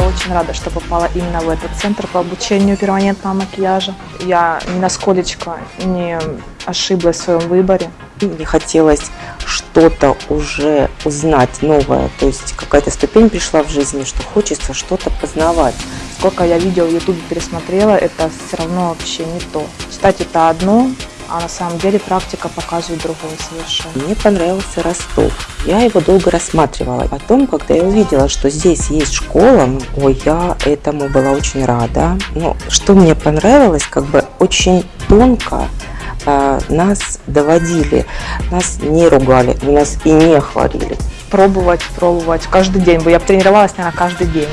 очень рада, что попала именно в этот центр по обучению перманентного макияжа. Я ни насколько не ошиблась в своем выборе. Мне хотелось что-то уже узнать новое, то есть какая-то ступень пришла в жизни, что хочется что-то познавать. Сколько я видео в YouTube пересмотрела, это все равно вообще не то. Читать это одно, а на самом деле практика показывает другое совершенно. Мне понравился Ростов. Я его долго рассматривала. Потом, когда я увидела, что здесь есть школа, ой, я этому была очень рада. Но что мне понравилось, как бы очень тонко э, нас доводили, нас не ругали, нас и не хвалили. Пробовать, пробовать каждый день. Я бы тренировалась, наверное, каждый день.